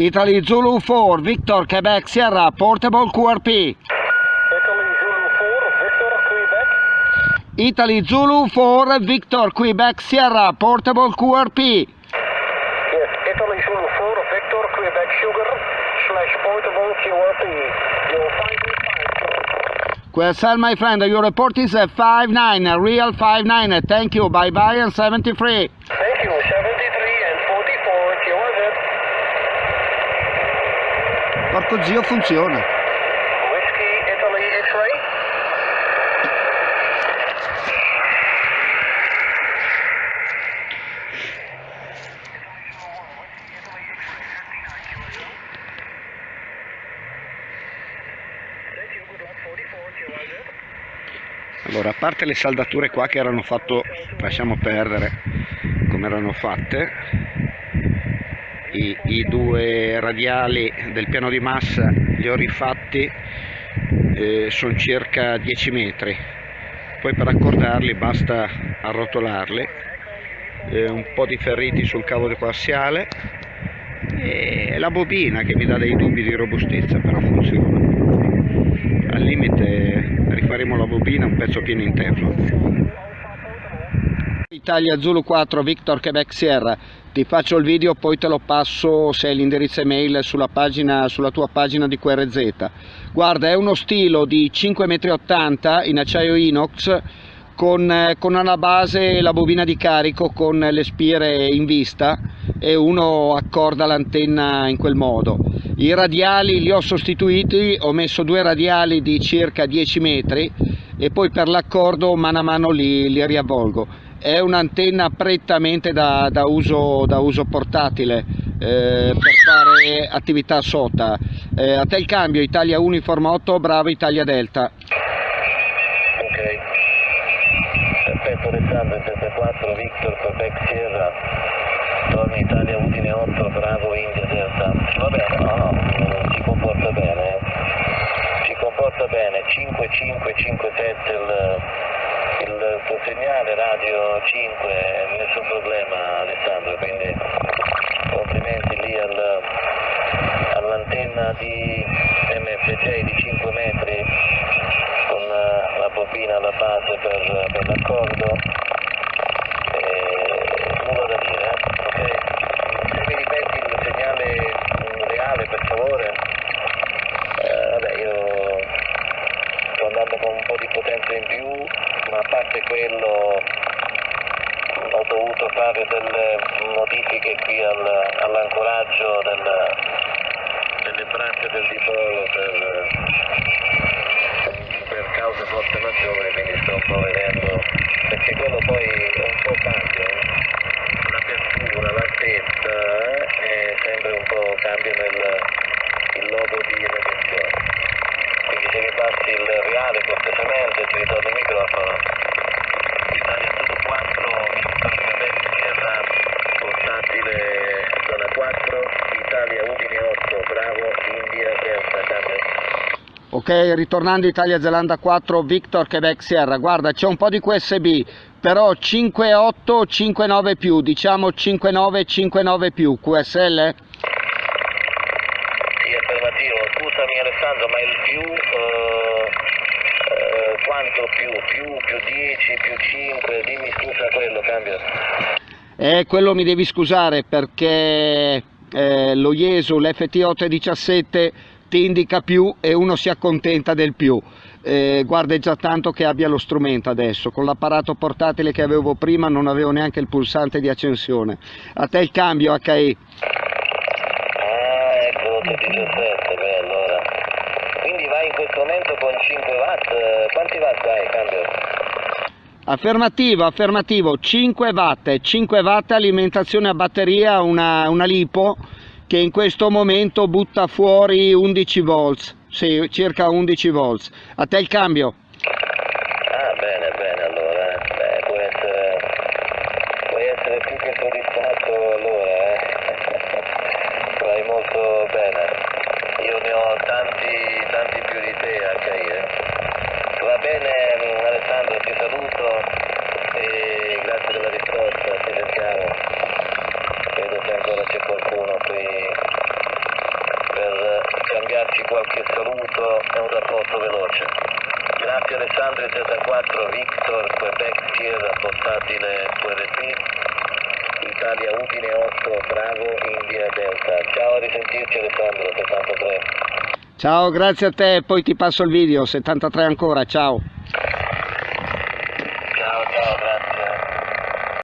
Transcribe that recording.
Italy Zulu 4, Victor Quebec Sierra, Portable QRP. Italy Zulu 4, Victor, Quebec. Italy Zulu 4, Victor Quebec Sierra, Portable QRP. Yes, Italy Zulu 4, Victor, Quebec Sugar, slash portable QRP. You'll find me my friend, your report is a 5-9, a real 5-9. Thank you, bye-bye and 73. Thank you, 73 and 44, QRZ. Porco zio, funziona. Allora, a parte le saldature qua che erano fatto, lasciamo perdere come erano fatte, i, i due radiali del piano di massa li ho rifatti, eh, sono circa 10 metri, poi per accordarli basta arrotolarli, eh, un po' di ferriti sul cavo coassiale e la bobina che mi dà dei dubbi di robustezza, però funziona. Al limite rifaremo la bobina un pezzo pieno in teflon. Italia Zulu 4 Victor Quebec Sierra. Ti faccio il video poi te lo passo se hai l'indirizzo email sulla, pagina, sulla tua pagina di QRZ guarda è uno stilo di 5,80 m in acciaio inox con, eh, con alla base la bobina di carico con le spire in vista e uno accorda l'antenna in quel modo. I radiali li ho sostituiti ho messo due radiali di circa 10 metri e poi per l'accordo mano a mano li, li riavvolgo è un'antenna prettamente da, da, uso, da uso, portatile eh, per fare attività sota. Eh, a te il cambio Italia Uniform 8, bravo Italia Delta. Ok. Perfetto Alessandro, 74, Victor, Quebec Sierra, torna Italia Udine 8, bravo India Delta. Va bene, no, no, si comporta bene, eh. si comporta bene, 5, 5, 5, 7 il il tuo segnale radio 5 nessun problema Alessandro quindi complimenti lì al, all'antenna di MFJ di 5 metri con la bobina alla base per, per l'accordo nulla da dire eh? ok se mi ripeti il segnale reale per favore eh, vabbè io sto andando con un po' di potenza in più ma a parte quello ho fare delle modifiche qui al, all'ancoraggio del, delle braccia del dipolo per, per cause forze maggiori, quindi sto un po' vedendo, perché quello poi un po' cambia, eh. l'apertura, l'altezza eh, e sempre un po' cambia nel, il logo di radiazione quindi se mi passi il reale cortesemente ti ritorno il microfono Italia Sud 4 Quebec Sierra portatile zona 4 Italia Udine 8 bravo India Delta cambio Ok, ritornando Italia Zelanda 4, Victor Quebec Sierra, guarda c'è un po' di QSB, però 5.8, 5.9 più, diciamo 5.9, 5.9 più, QSL? Sì, affermativo. Scusami Alessandro, ma il più, eh, eh, quanto più? Più, più 10, più 5, dimmi scusa quello, cambia. Eh, quello mi devi scusare perché eh, lo IESU, l'FT817 ti indica più e uno si accontenta del più. Eh, guarda è già tanto che abbia lo strumento adesso, con l'apparato portatile che avevo prima non avevo neanche il pulsante di accensione. A te il cambio HI. Ah, ecco, 817, beh allora. Quindi vai in questo momento con 5 watt, quanti watt hai, cambio? Affermativo, affermativo, 5 watt, 5 watt alimentazione a batteria, una, una lipo che in questo momento butta fuori 11 volts, sì, circa 11 volts. A te il cambio? Ah, bene, bene, allora, eh. Beh, può essere, puoi essere più che soddisfatto allora, eh. Vai molto bene. Io ne ho tanti, tanti più di te a caire. Va bene, mm, Alessandro, ti saluto e grazie della risposta, ci sentiamo. Credo che ancora c'è qualcuno qui veloce. Grazie Alessandro Z4, Victor, Quebec, Sierra, portatile QRP, Italia Udine 8, Bravo, India Delta. Ciao, a risentirci Alessandro, 73. Ciao, grazie a te, poi ti passo il video, 73 ancora, ciao.